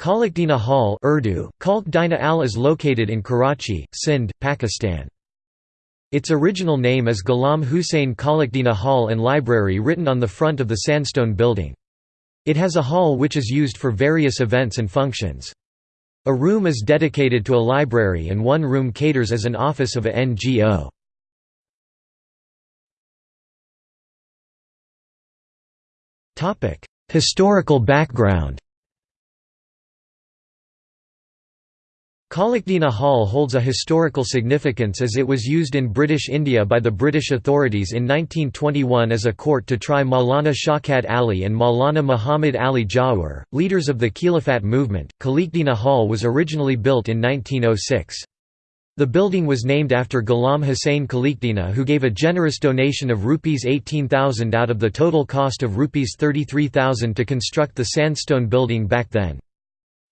Khalqdina Hall Urdu, Khalq Dina Al is located in Karachi, Sindh, Pakistan. Its original name is Ghulam Hussain Kalakdina Hall and Library written on the front of the sandstone building. It has a hall which is used for various events and functions. A room is dedicated to a library and one room caters as an office of a NGO. Historical background Khalqdina Hall holds a historical significance as it was used in British India by the British authorities in 1921 as a court to try Maulana Shaukat Ali and Maulana Muhammad Ali Jauhar, leaders of the Khilafat movement. Khalqdina Hall was originally built in 1906. The building was named after Ghulam Hussain Khalqdina who gave a generous donation of Rs 18,000 out of the total cost of Rs 33,000 to construct the sandstone building back then.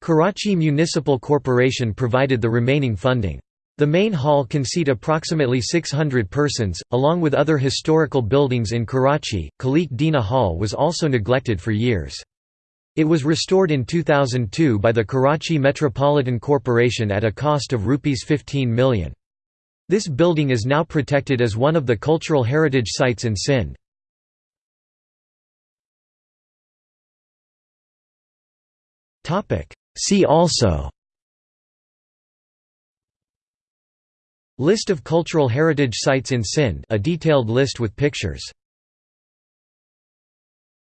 Karachi Municipal Corporation provided the remaining funding. The main hall can seat approximately 600 persons, along with other historical buildings in Karachi. Khaliq Dina Hall was also neglected for years. It was restored in 2002 by the Karachi Metropolitan Corporation at a cost of Rs 15 million. This building is now protected as one of the cultural heritage sites in Sindh. See also List of cultural heritage sites in Sindh a detailed list with pictures